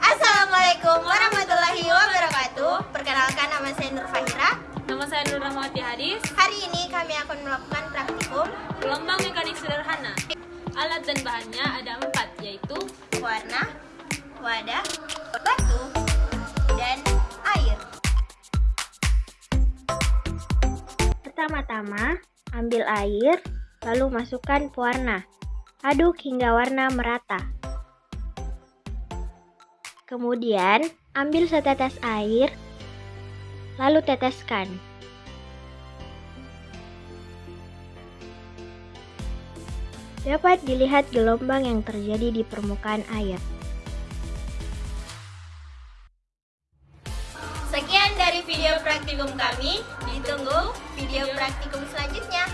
Assalamualaikum warahmatullahi wabarakatuh. Perkenalkan nama saya Nur Fahira. Nama saya Nur Rahmawati Hadis. Hari ini kami akan melakukan praktikum. Gelombang mekanik sederhana. Alat dan bahannya ada empat yaitu Warna, wadah, batu, dan air. Pertama-tama, ambil air, lalu masukkan pewarna. Aduk hingga warna merata. Kemudian, ambil setetes air, lalu teteskan. Dapat dilihat gelombang yang terjadi di permukaan air. Sekian dari video praktikum kami. Ditunggu video praktikum selanjutnya.